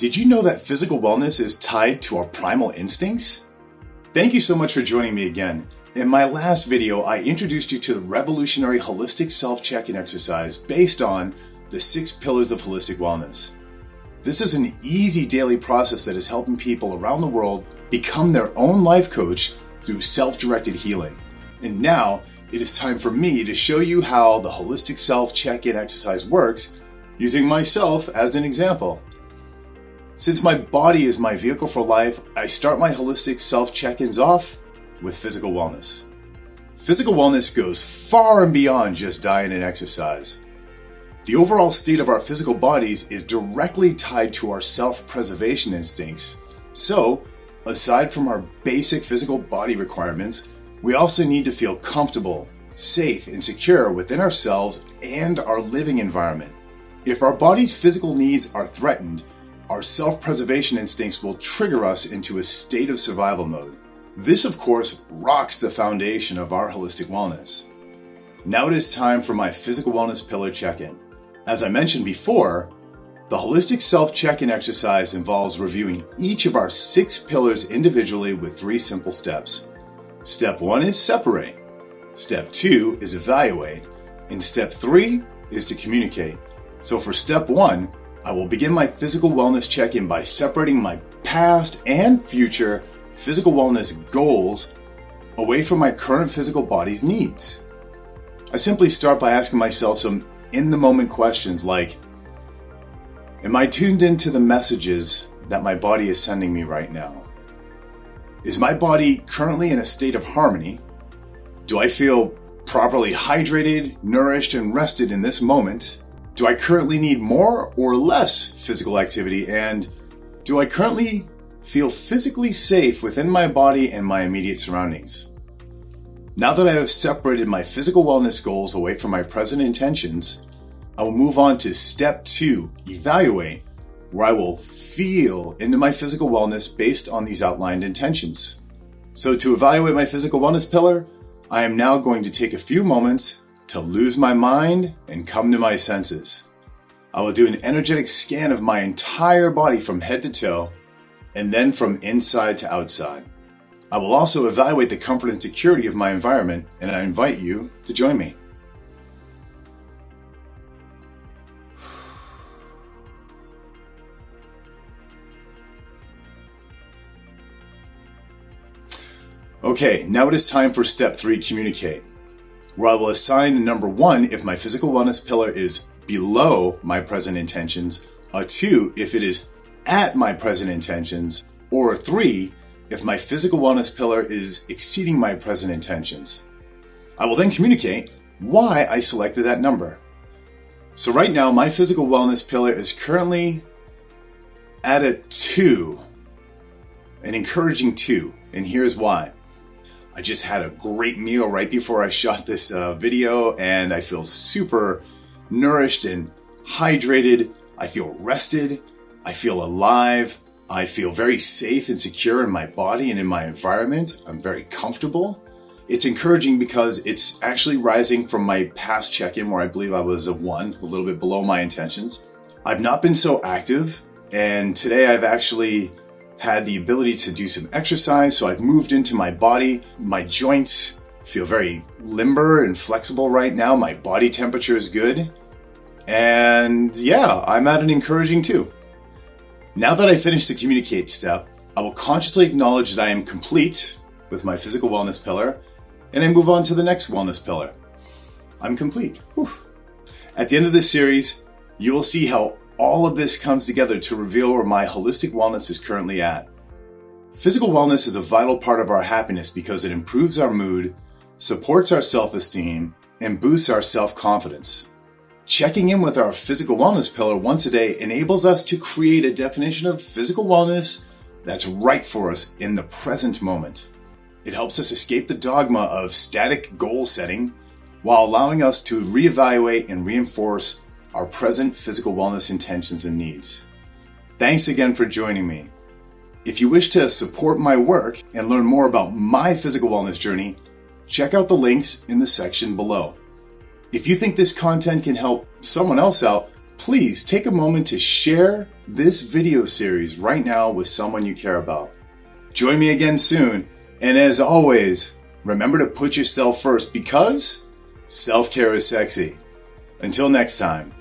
Did you know that physical wellness is tied to our primal instincts? Thank you so much for joining me again. In my last video, I introduced you to the revolutionary holistic self-check-in exercise based on the six pillars of holistic wellness. This is an easy daily process that is helping people around the world become their own life coach through self-directed healing. And now it is time for me to show you how the holistic self check-in exercise works using myself as an example. Since my body is my vehicle for life, I start my holistic self check-ins off with physical wellness. Physical wellness goes far and beyond just diet and exercise. The overall state of our physical bodies is directly tied to our self-preservation instincts. So, aside from our basic physical body requirements, we also need to feel comfortable, safe, and secure within ourselves and our living environment. If our body's physical needs are threatened, our self-preservation instincts will trigger us into a state of survival mode. This, of course, rocks the foundation of our holistic wellness. Now it is time for my physical wellness pillar check-in. As I mentioned before, the holistic self-check-in exercise involves reviewing each of our six pillars individually with three simple steps. Step one is separate. Step two is evaluate. And step three is to communicate. So for step one, I will begin my physical wellness check-in by separating my past and future physical wellness goals away from my current physical body's needs. I simply start by asking myself some in-the-moment questions like, Am I tuned into the messages that my body is sending me right now? Is my body currently in a state of harmony? Do I feel properly hydrated, nourished, and rested in this moment? Do I currently need more or less physical activity? And do I currently feel physically safe within my body and my immediate surroundings? Now that I have separated my physical wellness goals away from my present intentions, I will move on to step two, evaluate, where I will feel into my physical wellness based on these outlined intentions. So to evaluate my physical wellness pillar, I am now going to take a few moments to lose my mind and come to my senses. I will do an energetic scan of my entire body from head to toe and then from inside to outside. I will also evaluate the comfort and security of my environment and I invite you to join me. Okay, now it is time for step three, communicate where I will assign a number one if my physical wellness pillar is below my present intentions, a two if it is at my present intentions, or a three if my physical wellness pillar is exceeding my present intentions. I will then communicate why I selected that number. So right now, my physical wellness pillar is currently at a two, an encouraging two, and here's why. I just had a great meal right before I shot this uh, video and I feel super nourished and hydrated. I feel rested. I feel alive. I feel very safe and secure in my body and in my environment. I'm very comfortable. It's encouraging because it's actually rising from my past check-in where I believe I was a one, a little bit below my intentions. I've not been so active and today I've actually had the ability to do some exercise. So I've moved into my body. My joints feel very limber and flexible right now. My body temperature is good. And yeah, I'm at an encouraging two. Now that I finished the communicate step, I will consciously acknowledge that I am complete with my physical wellness pillar and I move on to the next wellness pillar. I'm complete. Whew. At the end of this series, you will see how all of this comes together to reveal where my holistic wellness is currently at. Physical wellness is a vital part of our happiness because it improves our mood, supports our self-esteem, and boosts our self-confidence. Checking in with our physical wellness pillar once a day enables us to create a definition of physical wellness that's right for us in the present moment. It helps us escape the dogma of static goal setting while allowing us to reevaluate and reinforce our present physical wellness intentions and needs. Thanks again for joining me. If you wish to support my work and learn more about my physical wellness journey, check out the links in the section below. If you think this content can help someone else out, please take a moment to share this video series right now with someone you care about. Join me again soon, and as always, remember to put yourself first because self care is sexy. Until next time.